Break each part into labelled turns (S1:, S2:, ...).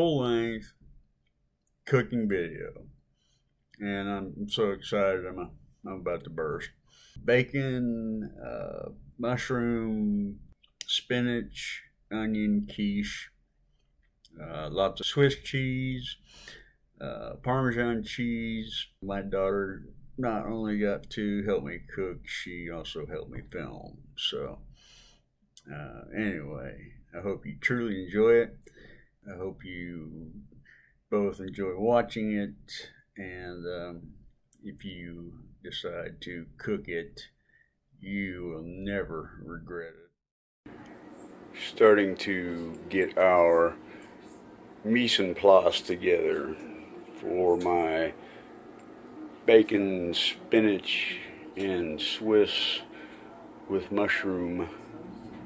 S1: full length cooking video. And I'm so excited, I'm, a, I'm about to burst. Bacon, uh, mushroom, spinach, onion quiche, uh, lots of Swiss cheese, uh, Parmesan cheese. My daughter not only got to help me cook, she also helped me film. So, uh, anyway, I hope you truly enjoy it. I hope you both enjoy watching it. And um, if you decide to cook it, you will never regret it. Starting to get our mise en place together for my bacon, spinach, and Swiss with mushroom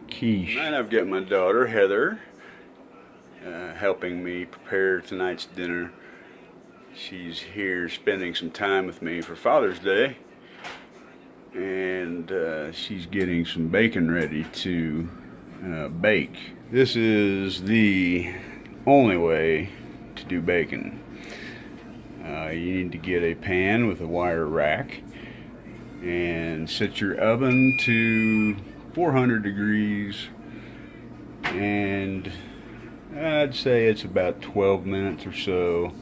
S1: quiche. And I've got my daughter, Heather, uh, helping me prepare tonight's dinner. She's here spending some time with me for Father's Day. And uh, she's getting some bacon ready to uh, bake. This is the only way to do bacon. Uh, you need to get a pan with a wire rack and set your oven to 400 degrees and I'd say it's about 12 minutes or so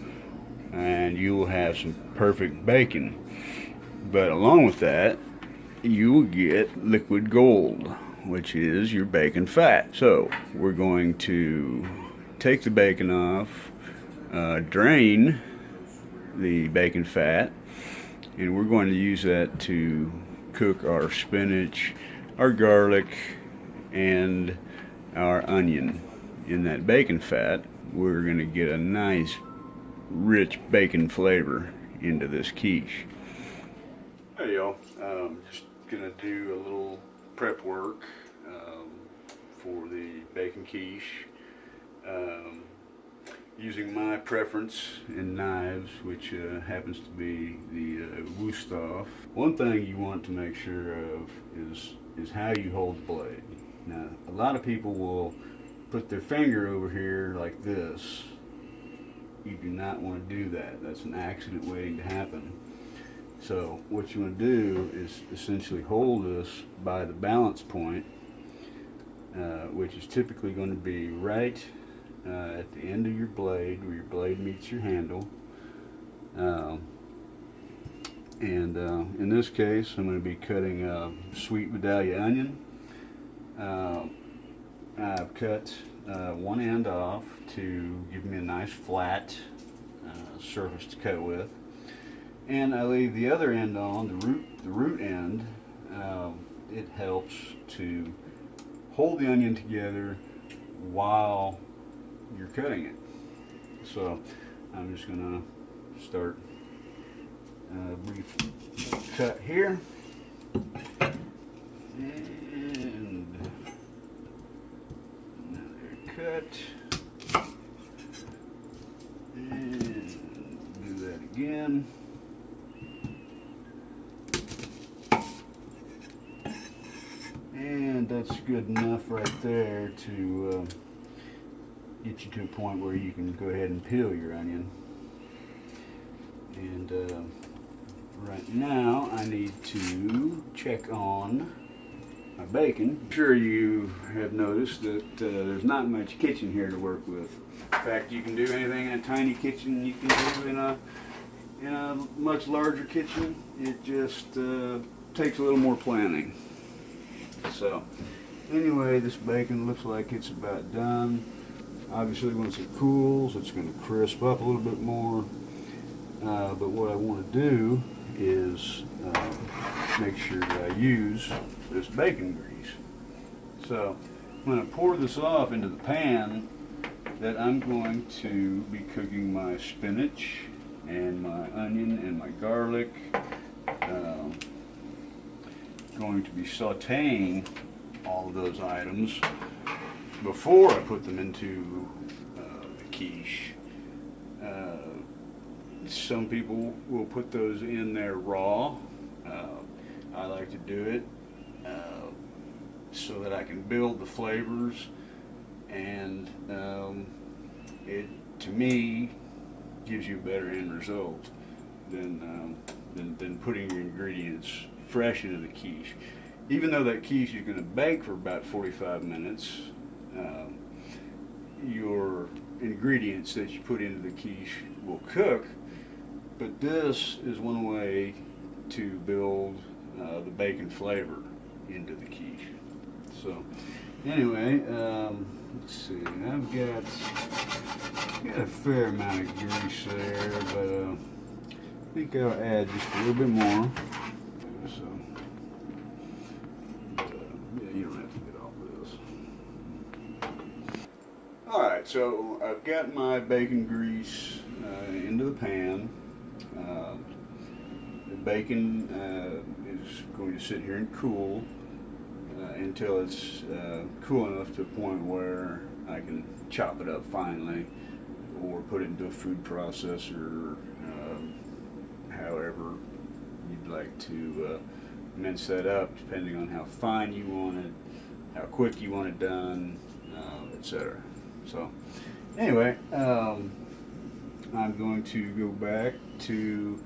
S1: and you will have some perfect bacon but along with that you will get liquid gold which is your bacon fat so we're going to take the bacon off, uh, drain the bacon fat, and we're going to use that to cook our spinach, our garlic, and our onion. In that bacon fat, we're going to get a nice rich bacon flavor into this quiche. Hey y'all, um, just gonna do a little prep work um, for the bacon quiche um, using my preference in knives, which uh, happens to be the uh, Wusthof. One thing you want to make sure of is, is how you hold the blade. Now, a lot of people will put their finger over here like this. You do not want to do that. That's an accident waiting to happen. So what you want to do is essentially hold this by the balance point, uh, which is typically going to be right uh, at the end of your blade where your blade meets your handle. Um, and uh, in this case, I'm going to be cutting a sweet Vidalia onion. Uh, I've cut uh, one end off to give me a nice flat uh, surface to cut with. And I leave the other end on, the root, the root end. Um, it helps to hold the onion together while you're cutting it. So I'm just going to start a brief cut here. And another cut. And do that again. And that's good enough right there to uh, get you to a point where you can go ahead and peel your onion. And uh, right now I need to check on my bacon. I'm sure you have noticed that uh, there's not much kitchen here to work with. In fact, you can do anything in a tiny kitchen you can do in a in a much larger kitchen. It just uh, takes a little more planning. So anyway, this bacon looks like it's about done. Obviously once it cools it's going to crisp up a little bit more. Uh, but what I want to do is uh, make sure that I use this bacon grease. So I'm going to pour this off into the pan that I'm going to be cooking my spinach and my onion and my garlic. Um, going to be sauteing all of those items before I put them into quiche. Uh, some people will put those in there raw. Uh, I like to do it uh, so that I can build the flavors and um, it to me gives you a better end result than um, than, than putting your ingredients fresh into the quiche. Even though that quiche is going to bake for about 45 minutes, um, your ingredients that you put into the quiche will cook. But this is one way to build uh, the bacon flavor into the quiche. So, anyway, um, let's see. I've got, got a fair amount of grease there, but uh, I think I'll add just a little bit more. So, uh, yeah, you don't have to get all this. All right, so I've got my bacon grease uh, into the pan. Uh, the bacon uh, is going to sit here and cool uh, until it's uh, cool enough to a point where I can chop it up finely or put it into a food processor, um, however you'd like to uh, mince that up depending on how fine you want it, how quick you want it done, uh, etc. So anyway, um, I'm going to go back to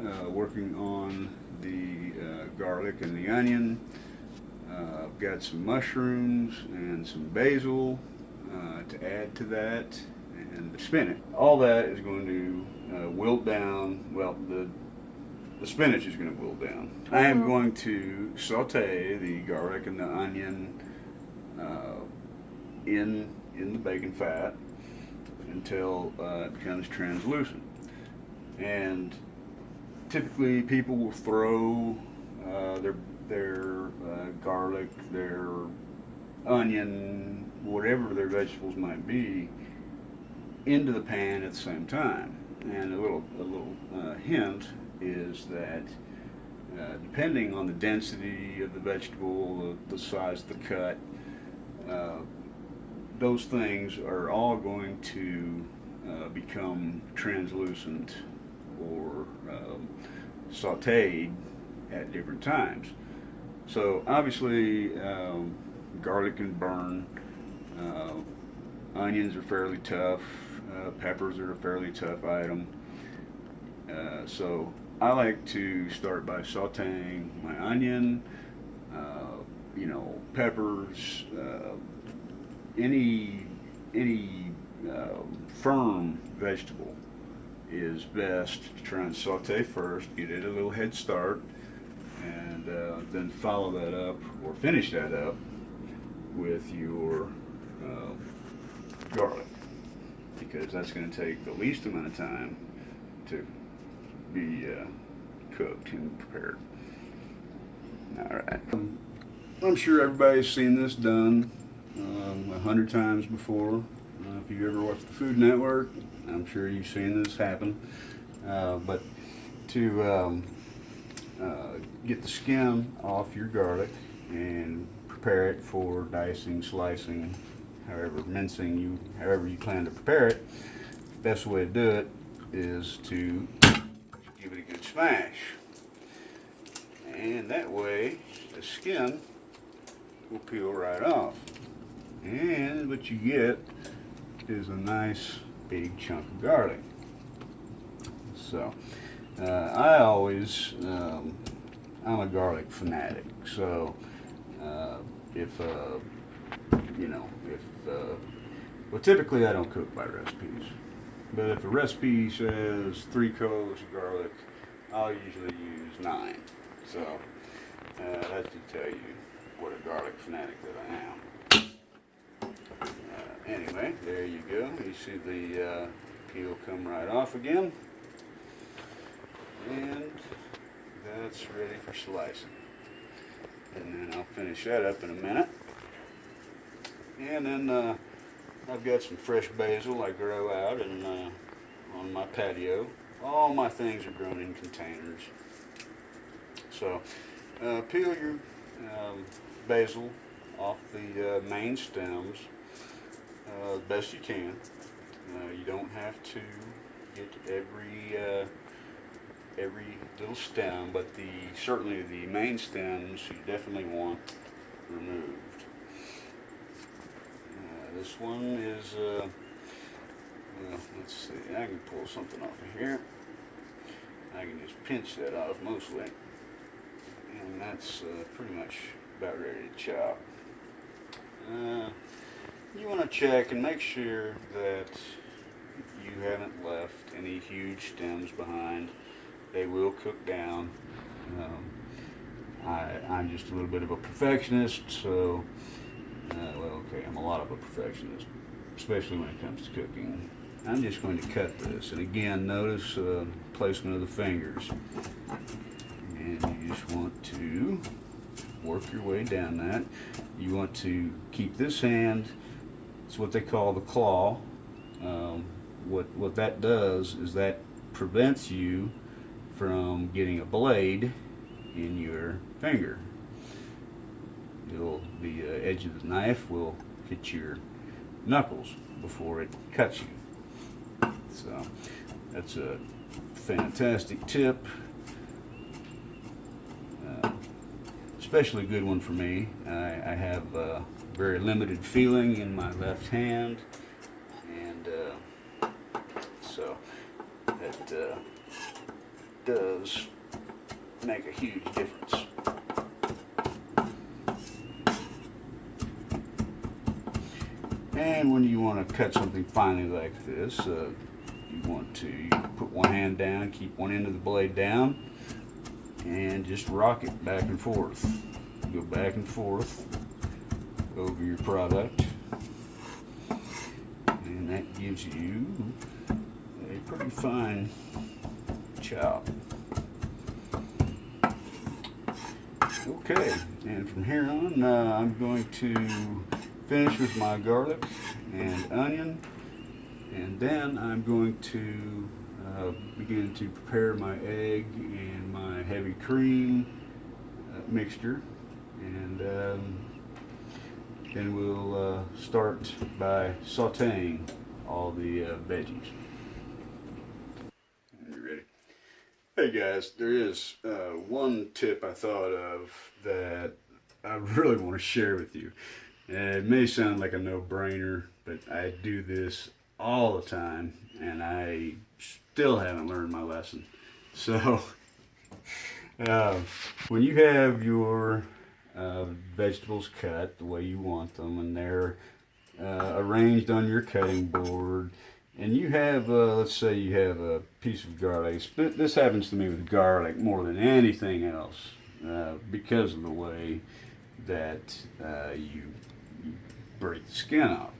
S1: uh, working on the uh, garlic and the onion. Uh, I've got some mushrooms and some basil uh, to add to that and the spinach. All that is going to uh, wilt down, well, the, the spinach is going to wilt down. I am going to saute the garlic and the onion uh, in, in the bacon fat until uh, it becomes translucent. And typically people will throw uh, their their uh, garlic, their onion, whatever their vegetables might be, into the pan at the same time. And a little a little uh, hint is that uh, depending on the density of the vegetable, the, the size of the cut, uh, those things are all going to uh, become translucent or um, sauteed at different times. So obviously um, garlic can burn, uh, onions are fairly tough, uh, peppers are a fairly tough item. Uh, so I like to start by sauteing my onion, uh, you know, peppers, uh, any any um, firm vegetable is best to try and saute first, get it a little head start, and uh, then follow that up or finish that up with your uh, garlic because that's going to take the least amount of time to be uh, cooked and prepared. All right. I'm sure everybody's seen this done um, a hundred times before. Uh, if you ever watched the Food Network, I'm sure you've seen this happen. Uh, but to um, uh, get the skin off your garlic and prepare it for dicing, slicing, however mincing you, however you plan to prepare it. The best way to do it is to give it a good smash. And that way the skin will peel right off. And what you get is a nice big chunk of garlic. So, uh, I always, um, I'm a garlic fanatic. So, uh, if, uh, you know, if, uh, well, typically I don't cook by recipes. But if a recipe says three cloves of garlic, I'll usually use nine. So, uh, that should tell you what a garlic fanatic that I am anyway, there you go. You see the uh, peel come right off again. And that's ready for slicing. And then I'll finish that up in a minute. And then uh, I've got some fresh basil I grow out and uh, on my patio. All my things are grown in containers. So uh, peel your um, basil off the uh, main stems uh, as best you can. Uh, you don't have to get every uh, every little stem, but the certainly the main stems you definitely want removed. Uh, this one is uh, Well, let's see. I can pull something off of here. I can just pinch that off mostly. And that's uh, pretty much about ready to chop. You want to check and make sure that you haven't left any huge stems behind. They will cook down. Um, I, I'm just a little bit of a perfectionist, so, uh, well, okay, I'm a lot of a perfectionist, especially when it comes to cooking. I'm just going to cut this, and again, notice uh, placement of the fingers. And you just want to work your way down that. You want to keep this hand, it's what they call the claw. Um, what, what that does is that prevents you from getting a blade in your finger. It'll, the uh, edge of the knife will hit your knuckles before it cuts you. So that's a fantastic tip. Uh, especially a good one for me. I, I have uh, very limited feeling in my left hand and uh, so that uh, does make a huge difference. And when you want to cut something finely like this, uh, you want to put one hand down, keep one end of the blade down, and just rock it back and forth. Go back and forth over your product. And that gives you a pretty fine chop. Okay, and from here on, uh, I'm going to finish with my garlic and onion, and then I'm going to uh, begin to prepare my egg and my heavy cream uh, mixture, and um, then we'll uh, start by sauteing all the uh, veggies. You ready? Hey guys, there is uh, one tip I thought of that I really want to share with you. It may sound like a no-brainer, but I do this all the time, and I still haven't learned my lesson. So, uh, when you have your uh, vegetables cut the way you want them, and they're uh, arranged on your cutting board, and you have, uh, let's say you have a piece of garlic. But This happens to me with garlic more than anything else uh, because of the way that uh, you, break the skin off.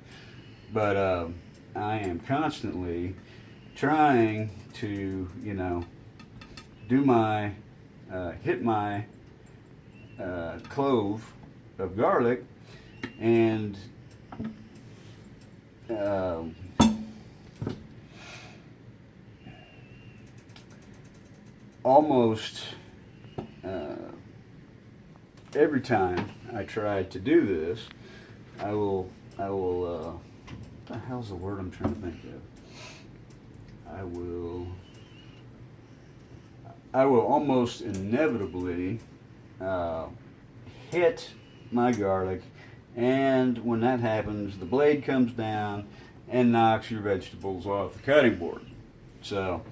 S1: But uh, I am constantly trying to, you know, do my, uh, hit my uh, clove of garlic and um, almost uh, every time I try to do this, I will, I will, uh, what the hell's the word I'm trying to think of? I will, I will almost inevitably uh, hit my garlic and when that happens the blade comes down and knocks your vegetables off the cutting board. So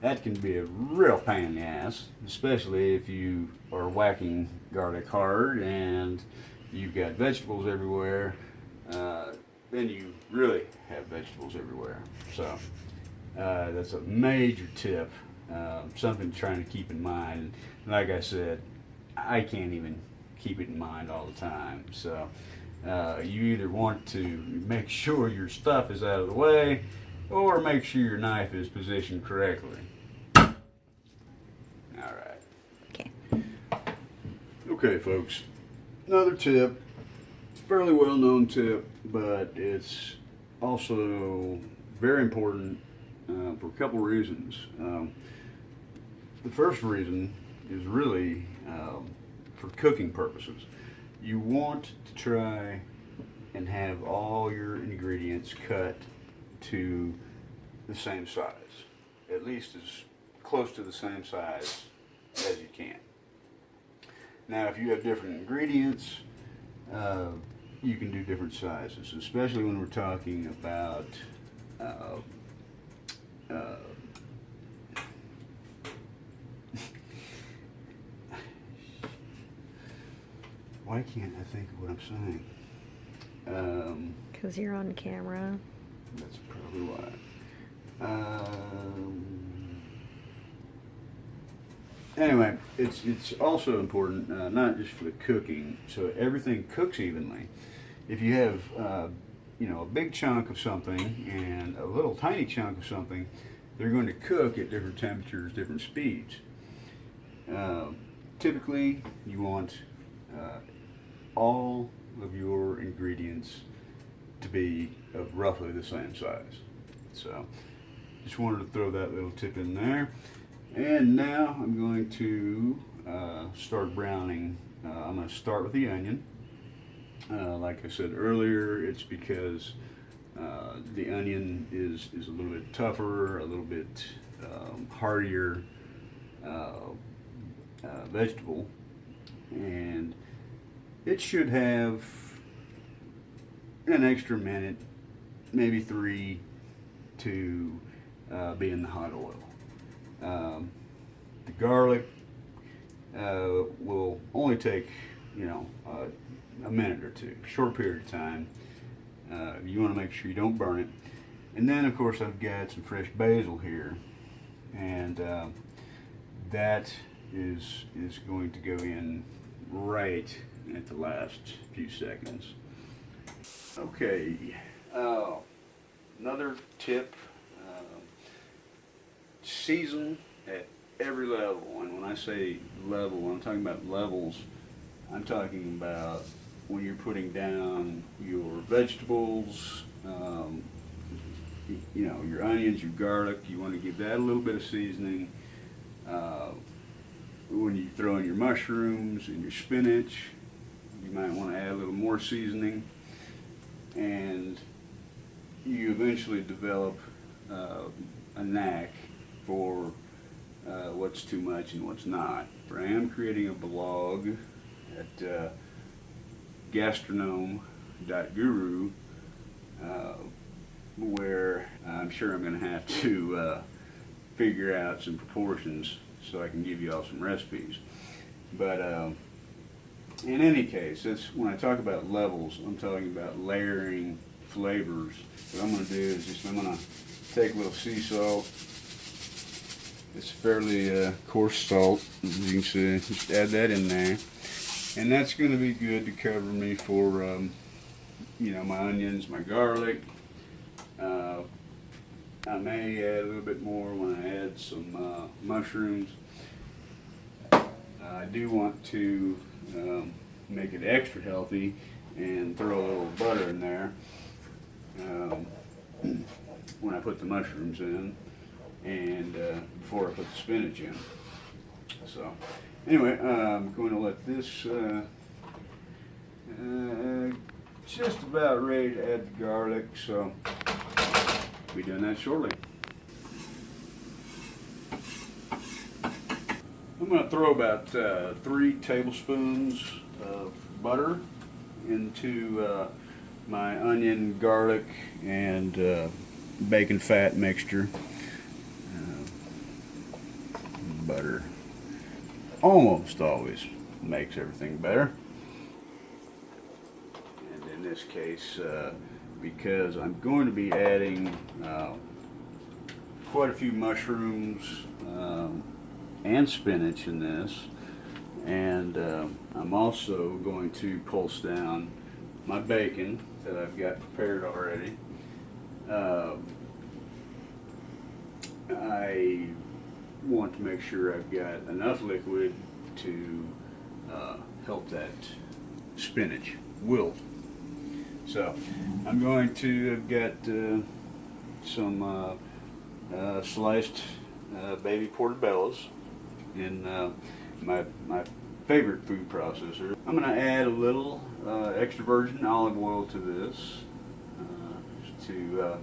S1: that can be a real pain in the ass, especially if you are whacking garlic hard and you've got vegetables everywhere. Uh, then you really have vegetables everywhere. So uh, that's a major tip, uh, something to trying to keep in mind. Like I said, I can't even keep it in mind all the time. So uh, you either want to make sure your stuff is out of the way or make sure your knife is positioned correctly. All right.
S2: Okay.
S1: Okay, folks. Another tip, fairly well known tip, but it's also very important uh, for a couple reasons. Um, the first reason is really um, for cooking purposes. You want to try and have all your ingredients cut to the same size, at least as close to the same size as you can. Now, if you have different ingredients, uh, you can do different sizes, especially when we're talking about uh, uh, why can't I think of what I'm saying? Um,
S2: Because you're on camera.
S1: that's probably why. Um, anyway, it's it's also important uh, not just for the cooking, so everything cooks evenly. If you have uh, you know a big chunk of something and a little tiny chunk of something, they're going to cook at different temperatures, different speeds. Uh, typically, you want uh, all of your ingredients to be of roughly the same size. So, just wanted to throw that little tip in there. And now I'm going to uh, start browning. Uh, I'm going to start with the onion. Uh, like I said earlier, it's because uh, the onion is, is a little bit tougher, a little bit um, hardier uh, uh, vegetable. And it should have an extra minute, maybe three, to uh, be in the hot oil. Um, the garlic uh, will only take, you know, uh, a minute or two, short period of time. Uh, you want to make sure you don't burn it. And then, of course, I've got some fresh basil here, and uh, that is is going to go in right at the last few seconds. Okay, uh, another tip, uh, season at every level. And when I say level, I'm talking about levels, I'm talking about when you're putting down your vegetables, um, you know, your onions, your garlic, you want to give that a little bit of seasoning. Uh, when you throw in your mushrooms and your spinach, you might want to add a little more seasoning and you eventually develop uh, a knack for uh, what's too much and what's not. I am creating a blog at uh, gastronome.guru uh, where I'm sure I'm going to have to uh, figure out some proportions so I can give you all some recipes. But uh, in any case, when I talk about levels, I'm talking about layering flavors. What I'm going to do is just I'm going to take a little sea salt. It's fairly uh, coarse salt, as you can see. Just add that in there, and that's going to be good to cover me for, um, you know, my onions, my garlic. Uh, I may add a little bit more when I add some uh, mushrooms. I do want to um, make it extra healthy and throw a little butter in there um, when I put the mushrooms in and uh, before I put the spinach in. So anyway, I'm going to let this uh, uh, just about ready to add the garlic. So we'll be doing that shortly. I'm going to throw about uh, three tablespoons of butter into uh, my onion, garlic, and uh, bacon fat mixture. Uh, butter almost always makes everything better. And in this case, uh, because I'm going to be adding uh, quite a few mushrooms, um, and spinach in this. And uh, I'm also going to pulse down my bacon that I've got prepared already. Uh, I want to make sure I've got enough liquid to uh, help that spinach wilt. So I'm going to have got uh, some uh, uh, sliced uh, baby portobellos in uh, my, my favorite food processor. I'm going to add a little uh, extra virgin olive oil to this uh, to uh,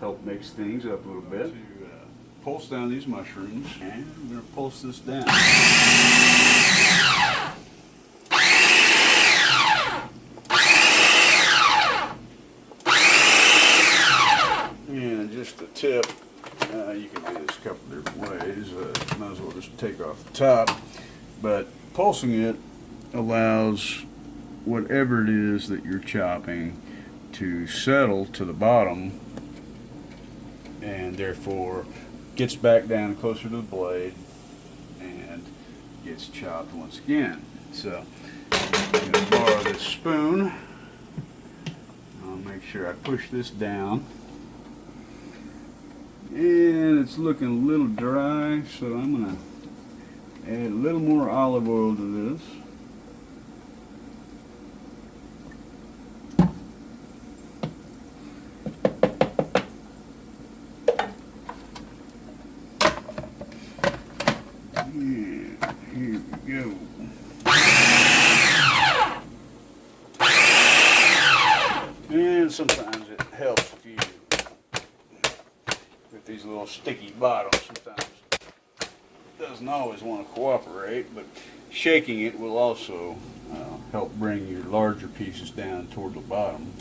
S1: help mix things up a little bit. To uh, pulse down these mushrooms and I'm going to pulse this down. And just the tip, uh, you can do this a couple different ways. Uh, might as well just take off the top. But pulsing it allows whatever it is that you're chopping to settle to the bottom and therefore gets back down closer to the blade and gets chopped once again. So I'm going to borrow this spoon. I'll make sure I push this down. And it's looking a little dry, so I'm going to add a little more olive oil to this. sometimes it helps if you with these little sticky bottoms sometimes doesn't always want to cooperate but shaking it will also uh, help bring your larger pieces down toward the bottom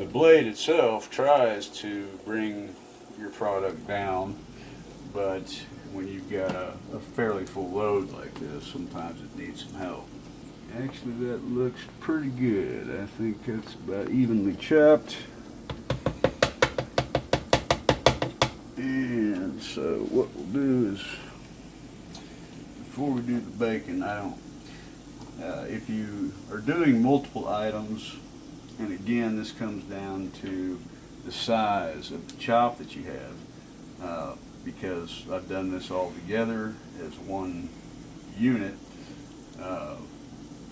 S1: the blade itself tries to bring your product down but when you've got a, a, fairly full load like this, sometimes it needs some help. Actually, that looks pretty good. I think it's about evenly chopped. And so what we'll do is, before we do the bacon, I don't, uh, if you are doing multiple items, and again, this comes down to the size of the chop that you have. Uh, because I've done this all together as one unit. Uh,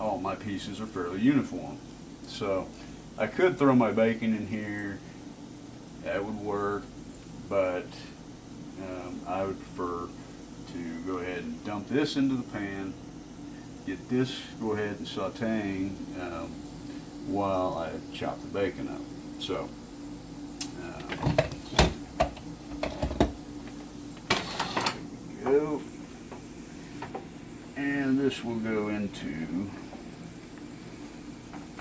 S1: all my pieces are fairly uniform. So I could throw my bacon in here, that would work, but um, I would prefer to go ahead and dump this into the pan, get this, go ahead and sauteing um, while I chop the bacon up. So. Uh, go. And this will go into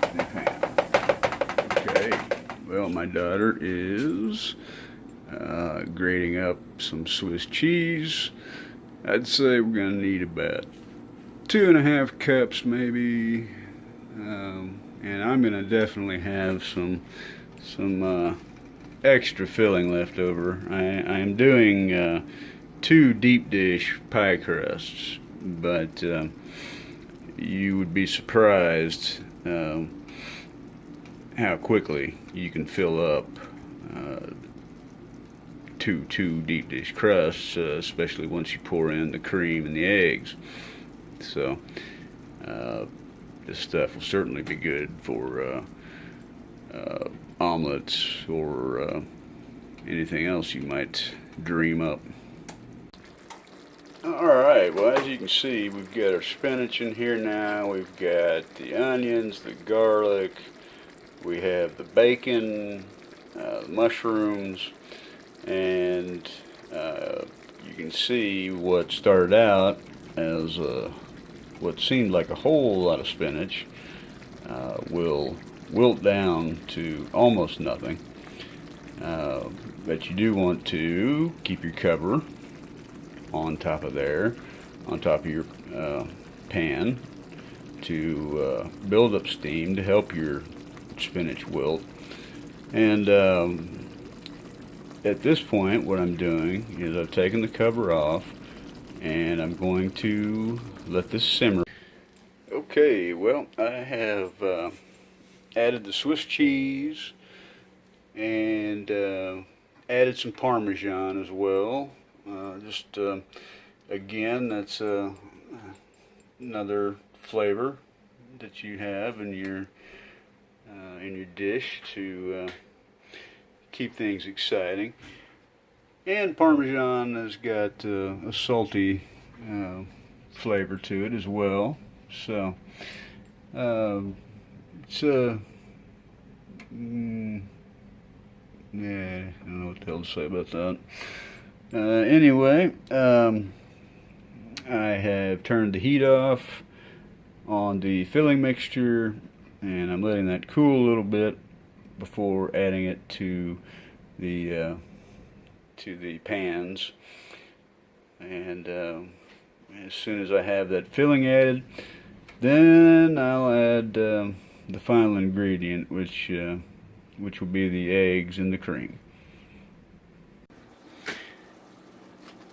S1: the pan. Okay, well my daughter is uh, grating up some Swiss cheese. I'd say we're going to need about two and a half cups maybe. Um, and I'm going to definitely have some some uh, extra filling left over. I, I am doing uh, two deep dish pie crusts, but uh, you would be surprised uh, how quickly you can fill up uh, two two deep dish crusts, uh, especially once you pour in the cream and the eggs. So uh, this stuff will certainly be good for uh, omelets or anything else you might dream up. Alright, well as you can see we've got our spinach in here now, we've got the onions, the garlic, we have the bacon, uh, mushrooms, and uh, you can see what started out as uh, what seemed like a whole lot of spinach uh, will wilt down to almost nothing. Uh, but you do want to keep your cover on top of there, on top of your uh, pan to uh, build up steam to help your spinach wilt. And um, at this point, what I'm doing is I've taken the cover off and I'm going to let this simmer. Okay, well, I have uh, added the Swiss cheese and uh, added some Parmesan as well. Uh, just uh, again, that's uh, another flavor that you have in your uh, in your dish to keep things exciting. And Parmesan has got a salty flavor to it as well. So um, it's a mm, yeah, I don't know what the hell to say about that. Uh, anyway, um, I have turned the heat off on the filling mixture and I'm letting that cool a little bit before adding it to the uh, to the pans. And uh, as soon as I have that filling added, then I'll add um, the final ingredient, which uh, which will be the eggs and the cream.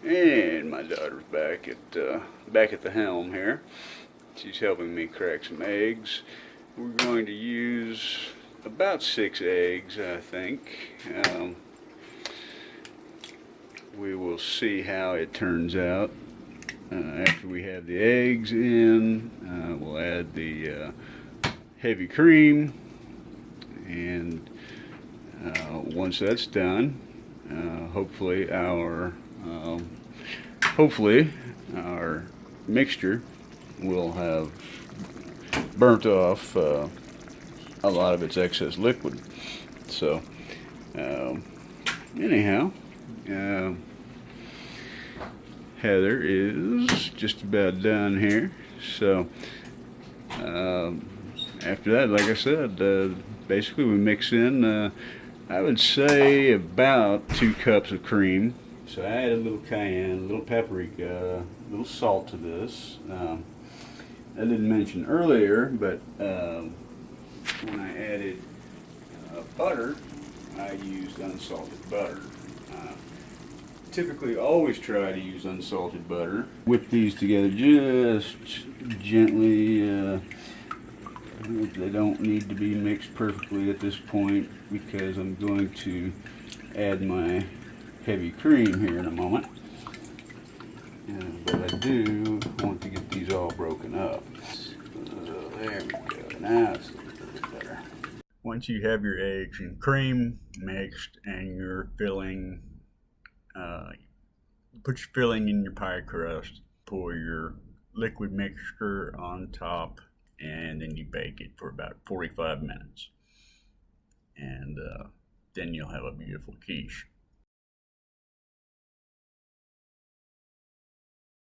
S1: And my daughter's back at uh, back at the helm here. She's helping me crack some eggs. We're going to use about six eggs, I think. Um, we will see how it turns out. Uh, after we have the eggs in, uh, we'll add the uh, heavy cream, and uh, once that's done, uh, hopefully our um, hopefully our mixture will have burnt off uh, a lot of its excess liquid. So, um, anyhow, uh, Heather is just about done here. So, um, after that, like I said, uh, basically we mix in, uh, I would say about two cups of cream. So I add a little cayenne, a little paprika, a little salt to this. Um, I didn't mention earlier, but um, when I added uh, butter, I used unsalted butter. Uh, typically always try to use unsalted butter. Whip these together just gently. Uh, they don't need to be mixed perfectly at this point because I'm going to add my heavy cream here in a moment. Uh, but I do want to get these all broken up. So there we go. Now it's a little bit better. Once you have your eggs and cream mixed and your filling, uh, put your filling in your pie crust, pour your liquid mixture on top, and then you bake it for about 45 minutes. And uh, then you'll have a beautiful quiche.